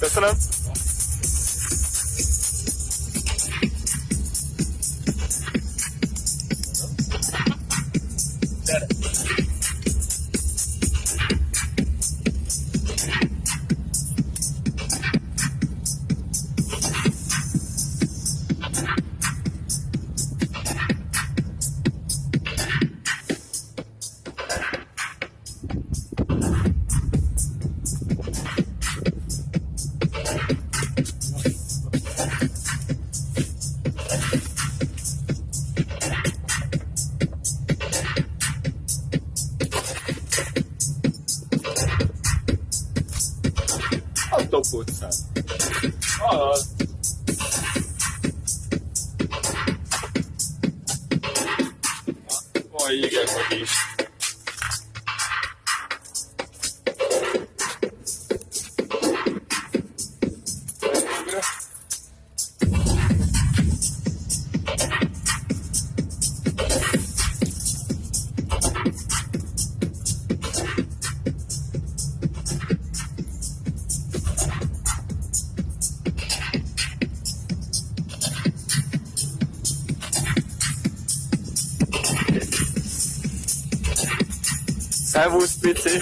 Köszönöm. A top utcán. Alatt. Oj, igen, hogy is. Servus, bitte.